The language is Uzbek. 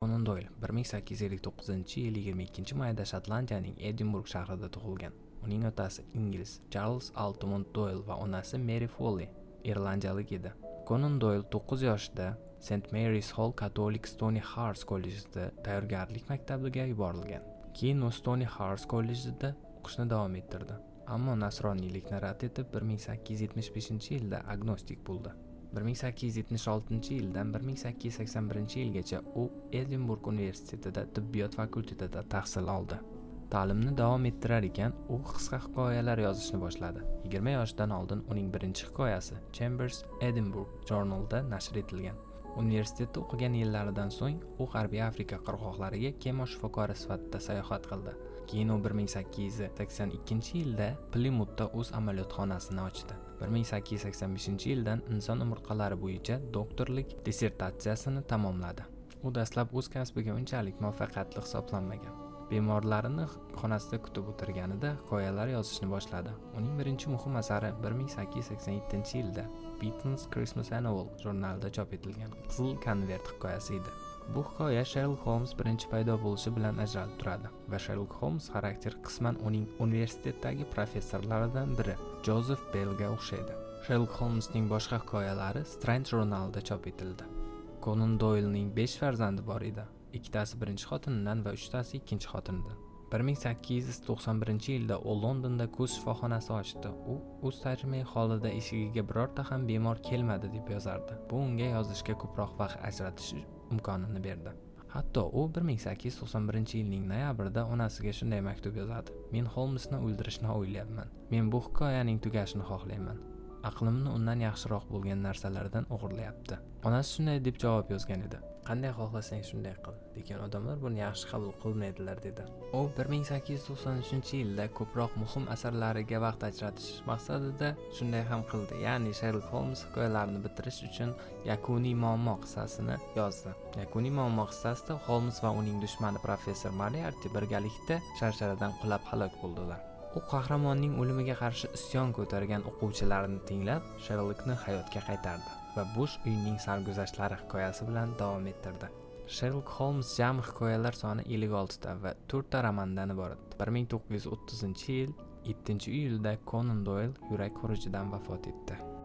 Conan Doyle 1859 yil 22 mayda Shotlandiyaning Edinburg shahrida tug'ilgan. Uning otasi ingliz Charles Altamont Doyle va onasi Mary Foley irlandiyalik edi. Conan Doyle 9 yoshida St Mary's Hall Catholic Stony Hearts kollejida tayyorgarlik maktabiga yuborilgan. Keyin u Stony Hearts kollejida o'qishni davom ettirdi. Ammo nasroniylikni rad etib 1875-yilda agnostik bo'ldi. 1876 yildan 1881 yilgacha u edinburg universitetida tibbiyot fakultetida tahsil oldi. Ta'limni davom ettirar ekan u qisqa hikoyalar yozishni boshladi. 20 yoshdan oldin uning birinchi hikoyasi chambers edinburg journalda nashr etilgan. Universitetda o'qigan yillaridan so'ng u g'arbiy afrika qirg'oqlariga kema shifokori sifatida sayohat qildi. Keyin u 1882 yilda plimutda o'z amaliyotxonasini ochdi. 1885 yildan inson umurtqalari bo'yicha doktorlik dissertatsiyasini tamomladi. U dastlab o'z kasbiga unchalik muvaffaqiyatli hisoblanmagan. Bemorlarini xonasida kutib o'tirganida hikoyalar yozishni boshladi. Uning birinchi muhim asari 1887 yilda beatles christmas annual jurnalida chop etilgan qizil konvert hikoyasi edi. Bu hikoya sherlok holmes birinchi paydo bo'lishi bilan ajralib turadi va sherlok holmes xarakter qisman uning universitetdagi professorlaridan biri jozef bellga o'xshaydi. Sherlok holmesning boshqa hikoyalari strange jurnalida chop etildi. Konan doylning besh farzandi bor edi. Ikkitasi birinchi xotinidan va uchtasi ikkinchi xotinidan. 1891 yilda u londonda ko'z shifoxonasi ochdi. U o'z tarjimai holida eshigiga birorta ham bemor kelmadi deb yozardi. Bu unga yozishga ko'proq vaqt ajratish imkonini berdi. Hatto u 1891 yilning noyabrida onasiga shunday maktub yozadi. Men holmsni o'ldirishni o'ylayapman. Men bu hikoyaning tugashini xohlayman. Aqlimni undan yaxshiroq bo'lgan narsalardan o'g'irlayapti. Onasi shunday deb javob yozgan edi. Qanday xohlasang shunday qil lekin odamlar buni yaxshi qabul qilmaydilar dedi. U 1893 yilda ko'proq muhim asarlariga vaqt ajratish maqsadida shunday ham qildi. Ya'ni sherlok holms hikoyalarini bitirish uchun yakuniy muammo qissasini yozdi. Yakuniy muammo qissasida holms va uning dushmani professor mariarti birgalikda sharsharadan qulab halok bo'ldilar. U qahramonning o'limiga qarshi isyon ko'targan o'quvchilarini tinglab sherlokni hayotga qaytardi va bush uyning sarguzashtlari hikoyasi bilan davom ettirdi. Sherlok holms jami hikoyalar soni 56 ta va 4 ta romandan iborat 1930 yil 7 iyulda konan doyl yurak xurujidan vafot etdi.